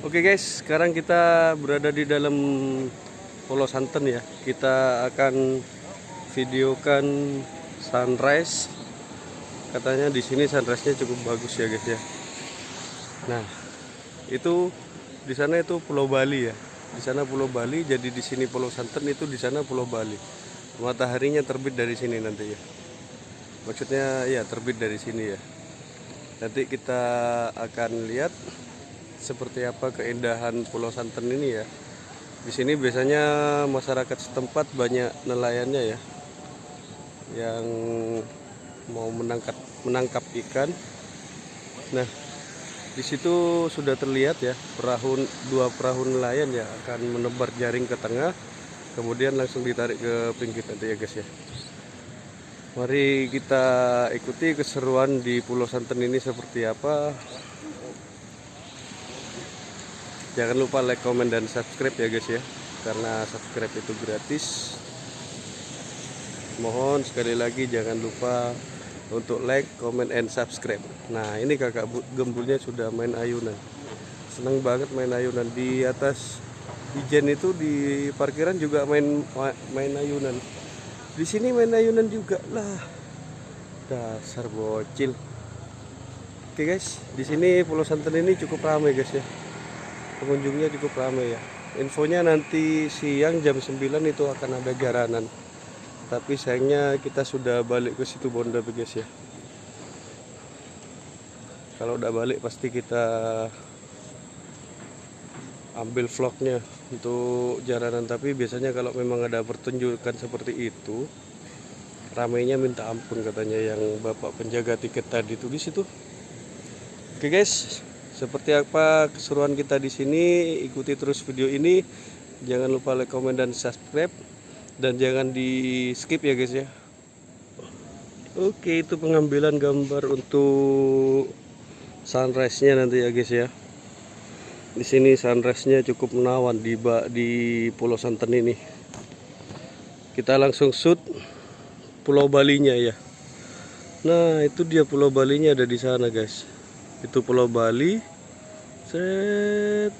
Oke guys, sekarang kita berada di dalam Pulau Santen ya. Kita akan videokan sunrise. Katanya di sini sunrise-nya cukup bagus ya guys ya. Nah, itu di sana itu Pulau Bali ya. Di sana Pulau Bali, jadi di sini Pulau Santen itu di sana Pulau Bali. Mataharinya terbit dari sini nanti ya. Maksudnya ya terbit dari sini ya. Nanti kita akan lihat seperti apa keindahan Pulau Santen ini ya. Di sini biasanya masyarakat setempat banyak nelayannya ya, yang mau menangkap menangkap ikan. Nah, di situ sudah terlihat ya perahu dua perahu nelayan ya akan menebar jaring ke tengah, kemudian langsung ditarik ke pinggir nanti ya guys ya. Mari kita ikuti keseruan di Pulau Santen ini seperti apa. Jangan lupa like, comment, dan subscribe ya guys ya. Karena subscribe itu gratis. Mohon sekali lagi jangan lupa untuk like, comment, and subscribe. Nah ini kakak gembulnya sudah main ayunan. Senang banget main ayunan. Di atas Ijen itu di parkiran juga main main ayunan. Di sini main ayunan juga lah. Dasar bocil. Oke guys di sini Pulau Santen ini cukup ramai guys ya pengunjungnya cukup ramai ya. Infonya nanti siang jam 9 itu akan ada jaranan tapi sayangnya kita sudah balik ke situ Bonda guys ya. Kalau udah balik pasti kita ambil vlognya untuk jaranan. Tapi biasanya kalau memang ada pertunjukan seperti itu ramainya minta ampun katanya yang bapak penjaga tiket tadi itu di situ. Oke guys seperti apa keseruan kita di sini, ikuti terus video ini. Jangan lupa like, comment, dan subscribe. Dan jangan di skip ya guys ya. Oke, itu pengambilan gambar untuk sunrise-nya nanti ya guys ya. Di sini sunrise-nya cukup menawan di di Pulau Santen ini. Kita langsung shoot Pulau Balinya ya. Nah, itu dia Pulau Balinya ada di sana guys itu Pulau Bali set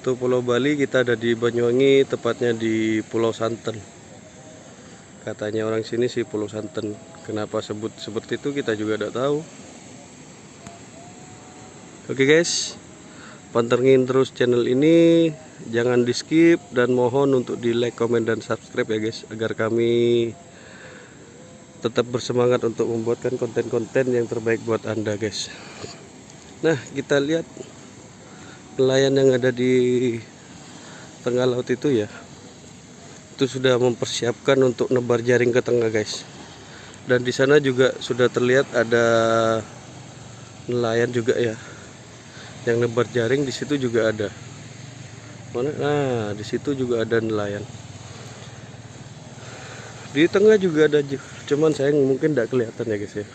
itu Pulau Bali kita ada di Banyuwangi tepatnya di Pulau Santen. Katanya orang sini sih Pulau Santen. Kenapa sebut seperti itu kita juga tidak tahu. Oke guys. Pantengin terus channel ini. Jangan di skip dan mohon untuk di like comment dan subscribe ya guys agar kami tetap bersemangat untuk membuatkan konten-konten yang terbaik buat anda guys nah kita lihat nelayan yang ada di tengah laut itu ya. Itu sudah mempersiapkan untuk nebar jaring ke tengah guys. Dan di sana juga sudah terlihat ada nelayan juga ya. Yang nebar jaring di situ juga ada. Mana? Nah di situ juga ada nelayan. Di tengah juga ada cuman saya mungkin tidak kelihatan ya guys ya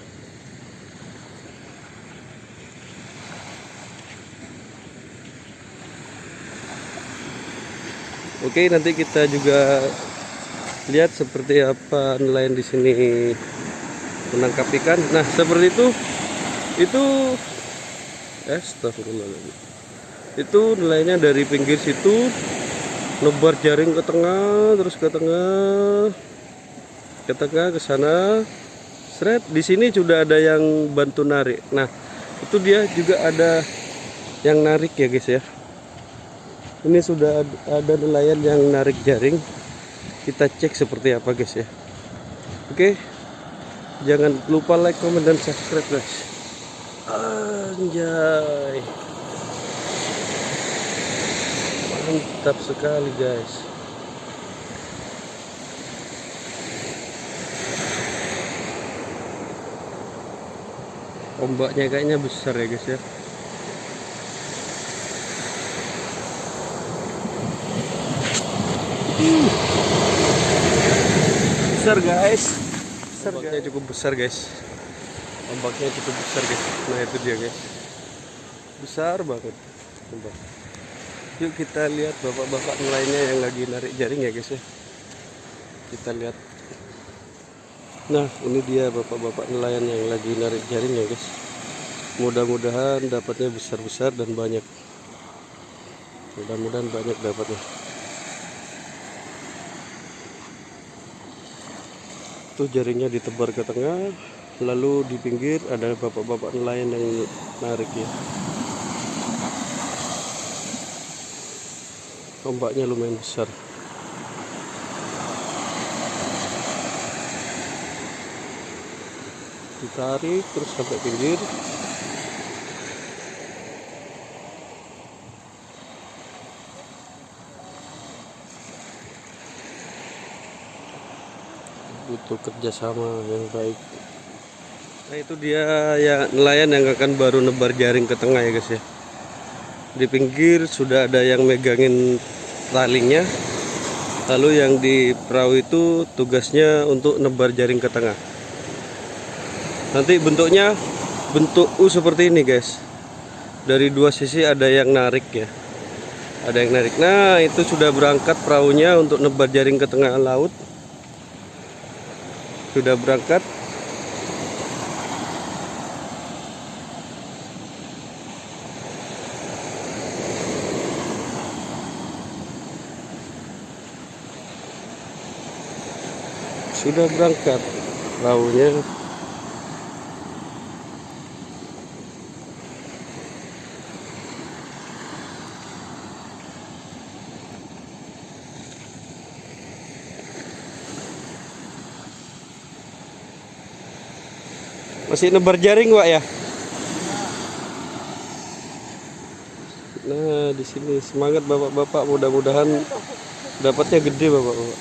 Oke nanti kita juga lihat seperti apa nelayan di sini menangkap ikan. Nah seperti itu itu eh itu nelayannya dari pinggir situ lebar jaring ke tengah terus ke tengah ke tengah ke sana. Seret di sini sudah ada yang bantu narik. Nah itu dia juga ada yang narik ya guys ya ini sudah ada nelayan yang narik jaring. Kita cek seperti apa guys ya. Oke. Jangan lupa like comment dan subscribe guys. Anjay. Mantap sekali guys. Ombaknya kayaknya besar ya guys ya besar guys. Besar ombaknya cukup besar guys. Ombaknya cukup besar guys. Nah itu dia guys. Besar banget ombak yuk kita lihat bapak-bapak nelayannya yang lagi narik jaring ya guys ya. Kita lihat. Nah ini dia bapak-bapak nelayan yang lagi narik jaring ya guys. Mudah-mudahan dapatnya besar-besar dan banyak. Mudah-mudahan banyak dapatnya tuh jaringnya ditebar ke tengah lalu di pinggir ada bapak-bapak nelayan yang narik ya. Ombaknya lumayan besar. Ditarik terus sampai pinggir butuh kerjasama yang baik. Nah itu dia ya nelayan yang akan baru nebar jaring ke tengah ya guys ya. Di pinggir sudah ada yang megangin talinya lalu yang di perahu itu tugasnya untuk nebar jaring ke tengah. Nanti bentuknya bentuk U seperti ini guys. Dari dua sisi ada yang narik ya. Ada yang narik. Nah itu sudah berangkat perahunya untuk nebar jaring ke tengah laut sudah berangkat. Sudah berangkat. Perahunya masih nebar jaring Wak ya? Nah di sini semangat bapak-bapak. Mudah-mudahan dapatnya gede bapak-bapak.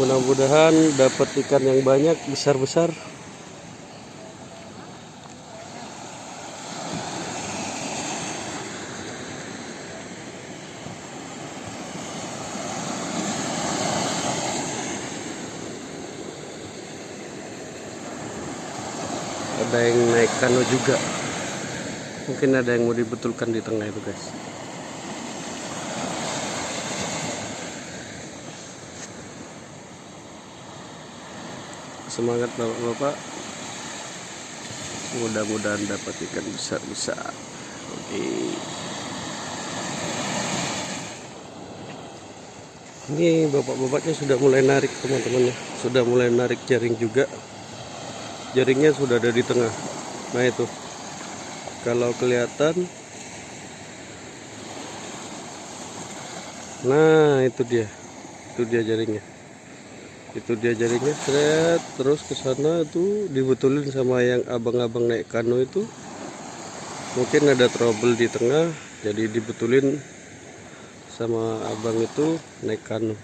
Mudah-mudahan dapat ikan yang banyak besar-besar ada yang naik kano juga. Mungkin ada yang mau dibetulkan di tengah itu guys. Semangat bapak-bapak. Mudah-mudahan dapat ikan besar-besar. Oke. Ini bapak-bapaknya sudah mulai narik teman-teman. Ya sudah mulai narik jaring juga. Jaringnya sudah ada di tengah nah itu. Kalau kelihatan. Nah itu dia. Itu dia jaringnya. Itu dia jaringnya seret. Terus ke sana tuh dibetulin sama yang abang-abang naik kano itu. Mungkin ada trouble di tengah jadi dibetulin sama abang itu naik kano.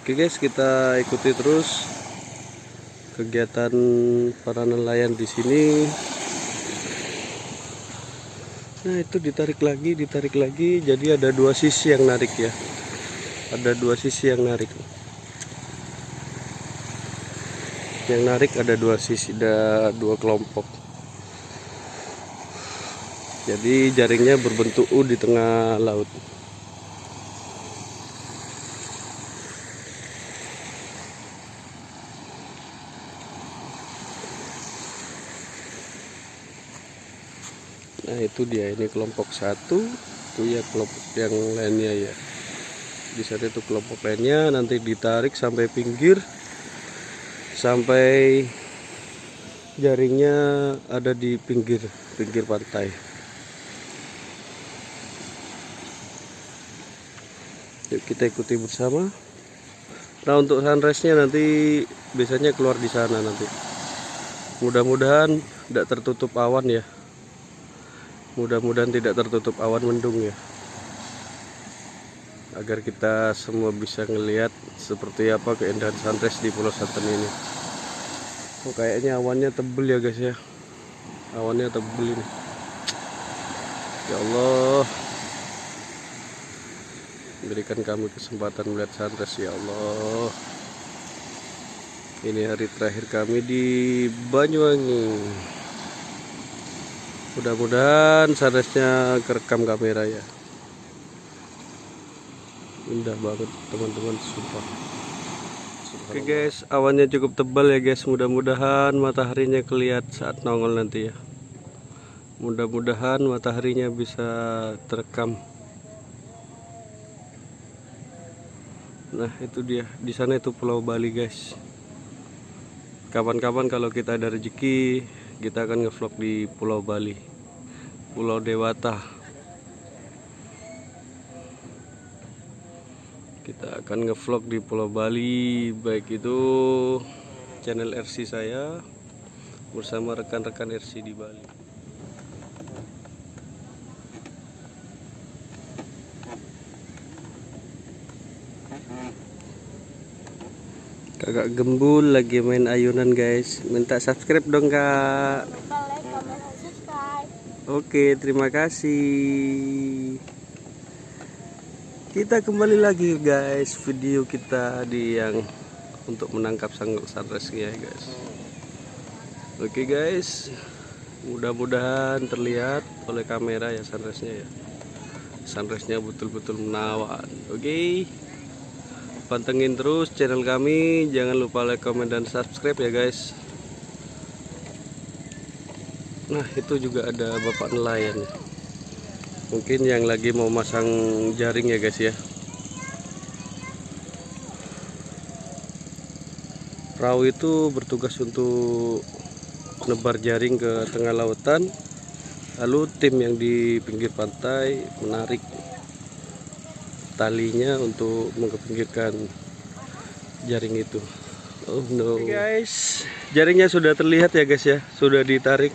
Oke guys kita ikuti terus kegiatan para nelayan di sini. Nah itu ditarik lagi ditarik lagi. Jadi ada dua sisi yang narik ya. Ada dua sisi yang narik. Yang narik ada dua sisi ada dua kelompok. Jadi jaringnya berbentuk U di tengah laut itu dia ini kelompok satu itu ya kelompok yang lainnya ya. Di sana itu kelompok lainnya nanti ditarik sampai pinggir sampai jaringnya ada di pinggir pinggir pantai. Yuk kita ikuti bersama. Nah untuk sunrise nya nanti biasanya keluar di sana nanti. Mudah-mudahan tidak tertutup awan ya mudah-mudahan tidak tertutup awan mendung ya agar kita semua bisa ngelihat seperti apa keindahan sunrise di Pulau Santen ini. Oh kayaknya awannya tebel ya guys ya. Awannya tebel ini. Ya Allah. Berikan kami kesempatan melihat sunrise ya Allah. Ini hari terakhir kami di Banyuwangi. Mudah-mudahan sunrise-nya kerekam kamera ya. Indah banget teman-teman sumpah. Oke guys, awannya cukup tebal ya guys. Mudah-mudahan mataharinya kelihatan saat nongol nanti ya. mudah-mudahan mataharinya bisa terekam. Nah itu dia. Di sana itu pulau Bali guys. Kapan-kapan kalau kita ada rezeki kita akan ngevlog di pulau Bali pulau Dewata. Kita akan ngevlog di pulau Bali baik itu channel RC saya bersama rekan-rekan RC di Bali Kakak gembul lagi main ayunan guys. Minta subscribe dong kak. Oke terima kasih. Kita kembali lagi guys. Video kita di yang Untuk menangkap sang sunrise ya guys. Oke guys. Mudah-mudahan terlihat oleh kamera ya sunrise-nya ya. Sunrise-nya betul-betul menawan Oke pantengin terus channel kami. Jangan lupa like comment dan subscribe ya guys. Nah itu juga ada bapak nelayan. Ya. mungkin yang lagi mau masang jaring ya guys ya. Perahu itu bertugas untuk nebar jaring ke tengah lautan. Lalu tim yang di pinggir pantai menarik talinya untuk mengepinggirkan jaring itu. Oh no. Guys. Jaringnya sudah terlihat ya guys ya. Sudah ditarik.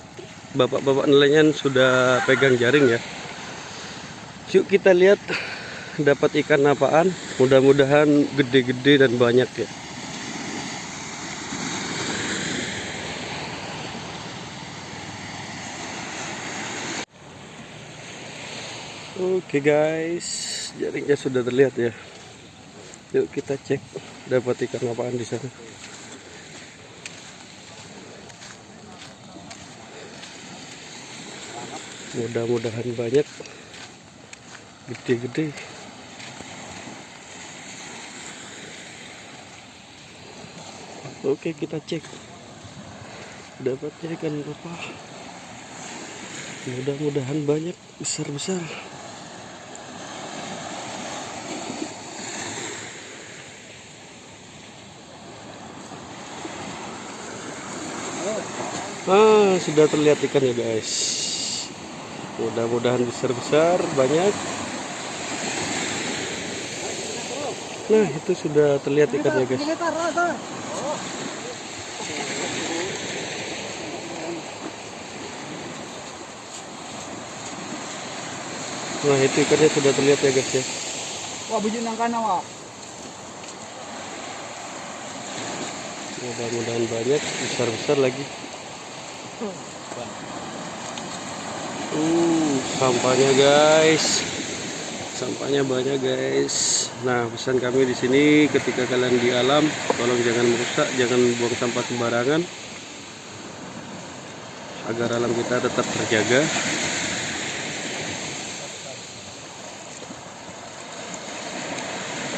Bapak-bapak nelayan sudah pegang jaring ya. Yuk kita lihat dapat ikan apaan. Mudah-mudahan gede-gede dan banyak ya. Oke guys, jaringnya sudah terlihat ya. Yuk kita cek dapat ikan apaan di sana. Mudah-mudahan banyak gede-gede. Oke kita cek dapatnya ikan apa. Mudah-mudahan banyak besar-besar. Ah, sudah terlihat ikan ya guys. Mudah-mudahan besar-besar, banyak. Nah, itu sudah terlihat ikan ya guys. Nah, itu ikannya sudah terlihat ya guys ya. Wah, bujur nang kana wah. Mudah-mudahan banyak, besar-besar lagi. Uh, sampahnya guys. Sampahnya banyak guys. Nah, pesan kami di sini ketika kalian di alam, tolong jangan merusak, jangan buang sampah sembarangan. Agar alam kita tetap terjaga.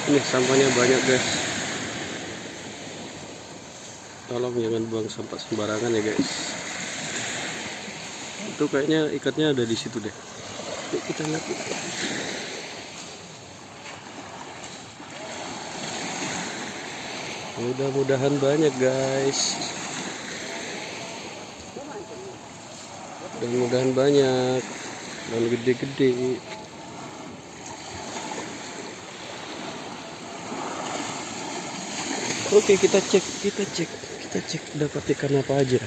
Ini sampahnya banyak guys. Tolong jangan buang sampah sembarangan ya guys itu kayaknya ikatnya ada di situ deh. Yuk kita lihat. Mudah-mudahan banyak guys. Mudah-mudahan banyak. Dan gede-gede. Oke kita cek kita cek kita cek dapat ikan apa aja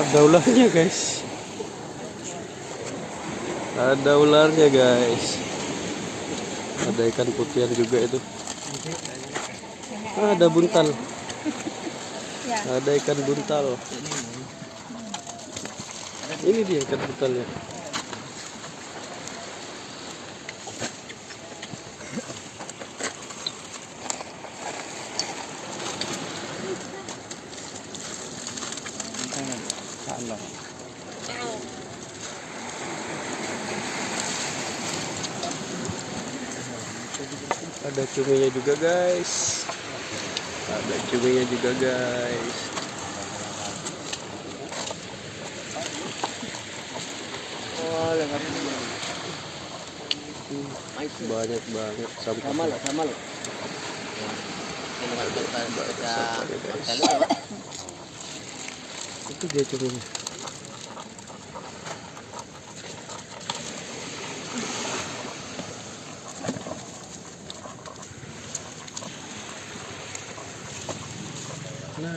Ada ularnya guys. Ada ularnya guys. Ada ikan putihan juga itu. Ah, ada buntal. Ada ikan buntal. Ini dia ikan buntalnya. Ada cuminya juga guys ada cuminya juga guys Oh, banyak banget sampah Sama lo, sama lo. itu dia cuminya nah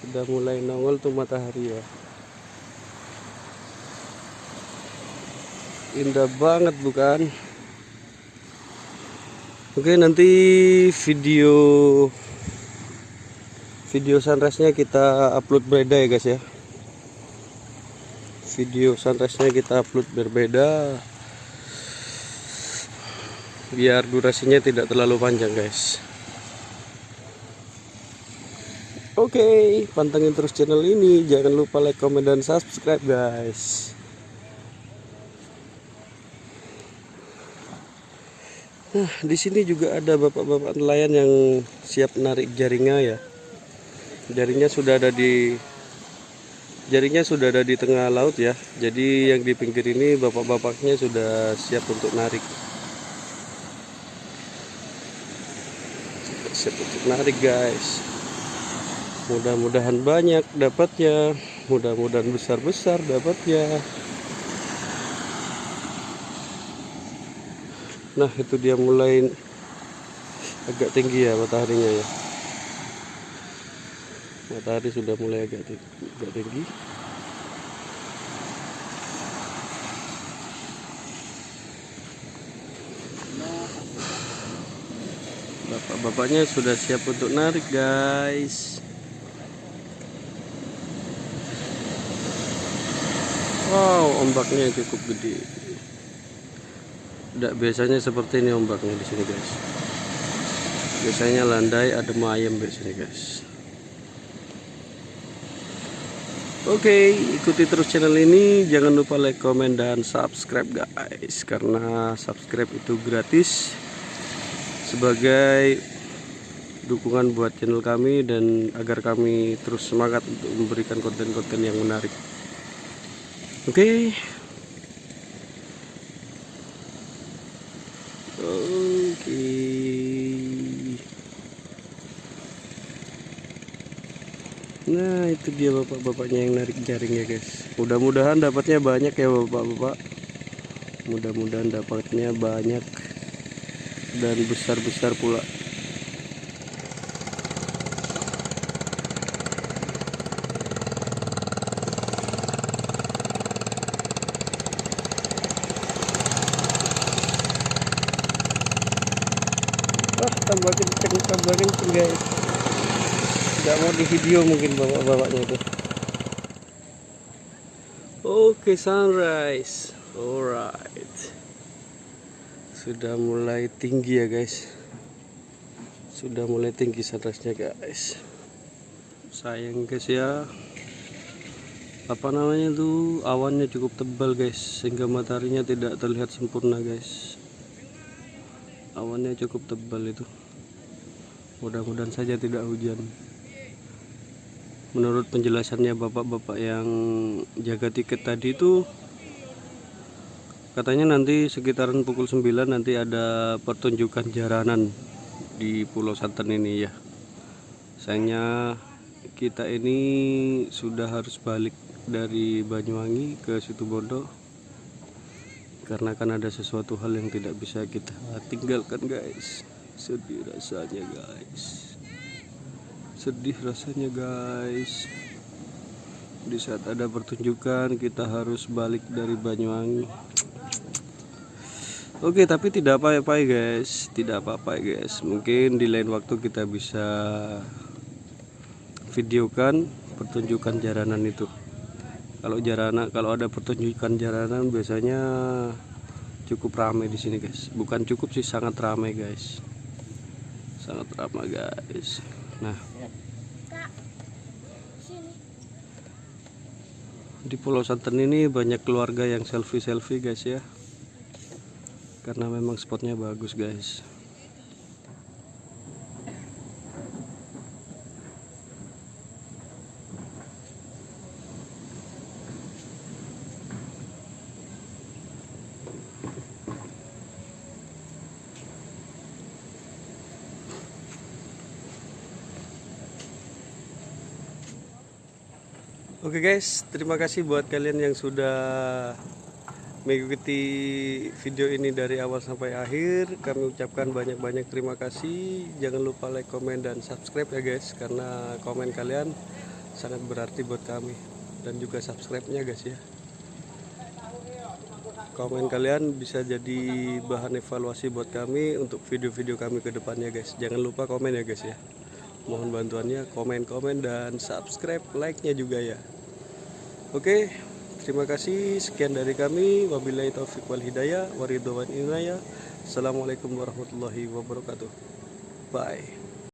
sudah mulai nongol tuh matahari ya. Indah banget bukan? Oke nanti video video sunrise-nya kita upload berbeda ya guys ya video sunrise-nya kita upload berbeda biar durasinya tidak terlalu panjang guys Oke pantengin terus channel ini. Jangan lupa like comment dan subscribe guys. Nah di sini juga ada bapak-bapak nelayan yang siap narik jaringnya ya. Jaringnya sudah ada di jaringnya sudah ada di tengah laut ya. Jadi yang di pinggir ini bapak-bapaknya sudah siap untuk narik. Siap untuk narik guys mudah-mudahan banyak dapatnya. Mudah-mudahan besar-besar dapatnya. Nah itu dia mulai agak tinggi ya mataharinya ya. Matahari sudah mulai agak tinggi, agak tinggi. bapak-bapaknya sudah siap untuk narik guys ombaknya cukup gede tidak biasanya seperti ini ombaknya di sini guys biasanya landai ada ayam biasanya guys Oke, ikuti terus channel ini. Jangan lupa like, comment, dan subscribe guys. Karena subscribe itu gratis sebagai dukungan buat channel kami dan agar kami terus semangat untuk memberikan konten-konten yang menarik. Oke. Oke. Nah itu dia bapak-bapaknya yang narik jaring ya guys Mudah-mudahan dapatnya banyak ya bapak-bapak Mudah-mudahan dapatnya banyak Dan besar-besar pula guys. Nggak mau di video mungkin bapak-bapaknya itu. Oke sunrise. Alright. Sudah mulai tinggi ya guys. Sudah mulai tinggi sunrise nya guys. Sayang guys ya. Apa namanya tuh awannya cukup tebal guys sehingga mataharinya tidak terlihat sempurna guys. Awannya cukup tebal itu mudah-mudahan saja tidak hujan. Menurut penjelasannya bapak-bapak yang jaga tiket tadi itu katanya nanti sekitaran pukul 9 nanti ada pertunjukan jaranan di Pulau Santen ini ya. Sayangnya kita ini sudah harus balik dari Banyuwangi ke Situbondo karena kan ada sesuatu hal yang tidak bisa kita tinggalkan guys sedih rasanya guys sedih rasanya guys di saat ada pertunjukan kita harus balik dari Banyuwangi Oke, tapi tidak apa-apa ya guys, tidak apa-apa ya guys. Mungkin di lain waktu kita bisa videokan pertunjukan jaranan itu. Kalau jaranan, kalau ada pertunjukan jaranan biasanya cukup ramai di sini guys. Bukan cukup sih, sangat ramai guys. Sangat ramai guys. Nah, di Pulau Santen ini banyak keluarga yang selfie-selfie guys ya. Karena memang spotnya bagus guys. Oke guys, terima kasih buat kalian yang sudah mengikuti video ini dari awal sampai akhir. Kami ucapkan banyak-banyak terima kasih. Jangan lupa like, komen, dan subscribe ya guys, karena komen kalian sangat berarti buat kami dan juga subscribe-nya guys ya. Komen kalian bisa jadi bahan evaluasi buat kami untuk video-video kami ke depannya guys. Jangan lupa komen ya guys ya. Mohon bantuannya komen-komen dan subscribe, like-nya juga ya. Oke, terima kasih. Sekian dari kami. Wabillahi taufiq wal hidayah. Waridwan inayah. Assalamualaikum warahmatullahi wabarakatuh. Bye.